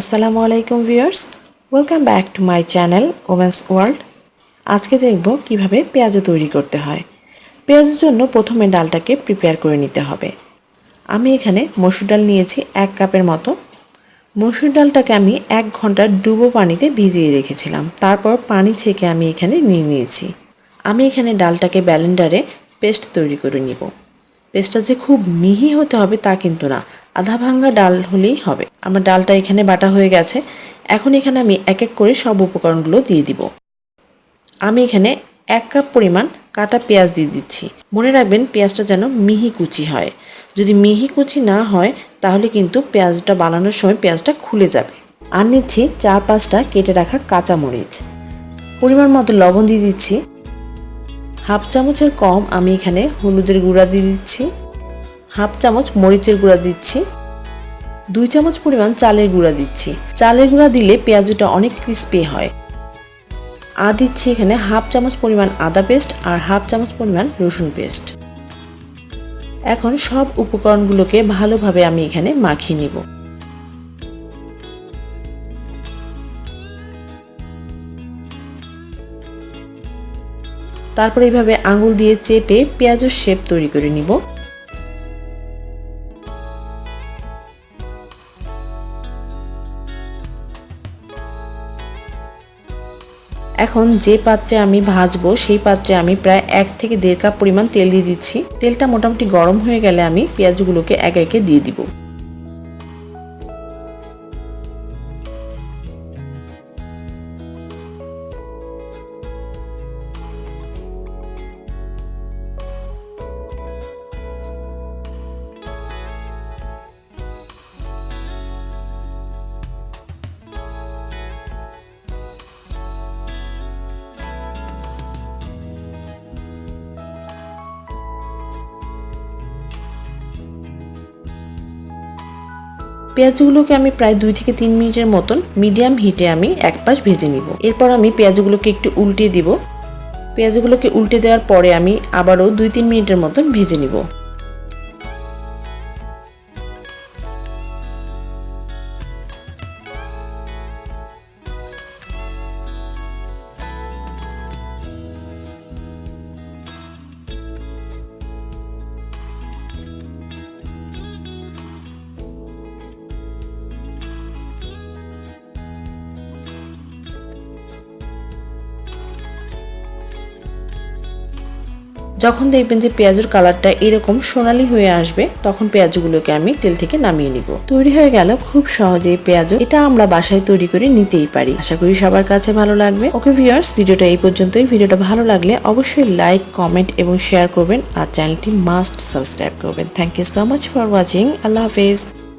আসসালামু আলাইকুম viewers welcome back to my channel women's world আজকে দেখব কীভাবে পেঁয়াজু তৈরি করতে হয়। পেঁয়াজের জন্য প্রথমে ডালটাকে প্রিপেয়ার করে নিতে হবে। আমি এখানে মসুর ডাল নিয়েছি এক কাপের মতো। মসুর ডালটাকে আমি এক ঘণ্টা ডুবো পানিতে ভিজিয়ে রেখেছিলাম। তারপর পানি ছেঁকে আমি এখানে নিয়ে নিয়েছি। আমি এখানে ডালটাকে ব্যালেন্ডারে পেস্ট তৈরি করে নিব। পেস্টটা যে খুব মিহি হতে হবে তা কিন্তু না। আধা ভাঙ্গা ডাল হলেই হবে। আমার ডালটা এখানে বাটা হয়ে গেছে। এখন এখানে আমি এক এক করে সব উপকরণগুলো দিয়ে দিব। আমি এখানে এক কাপ পরিমাণ কাটা পেঁয়াজ দিয়ে দিচ্ছি। মনে রাখবেন পেঁয়াজটা যেন মিহি কুচি হয়। যদি মিহি কুচি না হয়, তাহলে কিন্তু পেঁয়াজটা বানানোর সময় পেঁয়াজটা খুলে যাবে। আর নিচ্ছি চার পাঁচটা কেটে রাখা কাঁচা মরিচ পরিমাণ মতো লবণ দিয়ে দিচ্ছি। হাফ চামচের কম আমি এখানে হলুদের গুঁড়া দিয়ে দিচ্ছি। হাফ চামচ মরিচের গুঁড়া দিচ্ছি। দুই চামচ পরিমাণ চালের গুঁড়া দিচ্ছি। চালের গুঁড়া দিলে পেঁয়াজুটা অনেক ক্রিস্পি হয়। আর দিচ্ছি এখানে হাফ চামচ পরিমাণ আদা পেস্ট আর হাফ চামচ পরিমাণ রসুন পেস্ট। এখন সব উপকরণগুলোকে ভালোভাবে আমি এখানে মাখিয়ে নিব। তারপর এইভাবে আঙুল দিয়ে চেপে পেঁয়াজের শেপ তৈরি করে নিব। এখন যে পাত্রে আমি ভাজবো, সেই পাত্রে আমি প্রায় এক থেকে দেড় কাপ পরিমাণ তেল দিয়ে দিচ্ছি। তেলটা মোটামুটি গরম হয়ে গেলে আমি পেঁয়াজগুলোকে একে একে দিয়ে দিব। পেঁয়াজগুলোকে আমি প্রায় দুই থেকে তিন মিনিটের মতন মিডিয়াম হিটে আমি এক পাশ ভেজে নিব। এরপর আমি পেঁয়াজগুলোকে একটু উল্টে দিব। পেঁয়াজগুলোকে উল্টে দেওয়ার পরে আমি আবারও দুই তিন মিনিটের মতন ভেজে নিব। যখন দেখবেন যে পেঁয়াজের কালারটা এরকম সোনালি হয়ে আসবে, তখন পেঁয়াজগুলোকে আমি তেল থেকে নামিয়ে নিব। তৈরি হয়ে গেল খুব সহজেই পেঁয়াজ এটা আমরা বাসায় তৈরি করে নিতেই পারি। আশা করি সবার কাছে ভালো লাগবে। ওকে ভিউয়ার্স, ভিডিওটা এই পর্যন্তই। ভিডিওটা ভালো লাগলে অবশ্যই লাইক, কমেন্ট এবং শেয়ার করবেন। আর চ্যানেলটি মাস্ট সাবস্ক্রাইব করবেন। Thank you so much for watching. আল্লাহ হাফেজ।